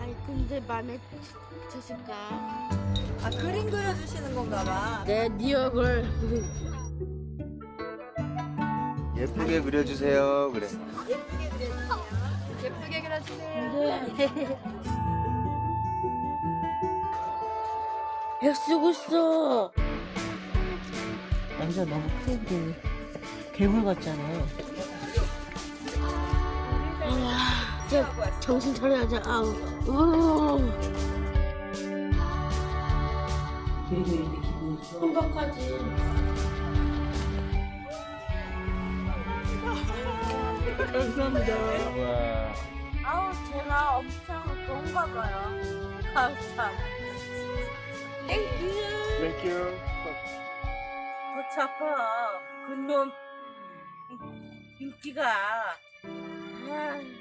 아니 근데 마음에 드실까? 아 그림 그려주시는 건가 봐. 내 니얼을 예쁘게 그려주세요. 그래. 예쁘게 그려주세요. 예쁘게 그려주세요. 네. 애 쓰고 있어. 남자 너무 큰데 괴물 같잖아요. 아, 진짜 정신 차려야지. 아우. 생각하지. 감사합니다. 와. 아우 제가 엄청 좋은가 봐요. Thank you. Thank you. 골치 아파. 그놈, 윤기가. 아.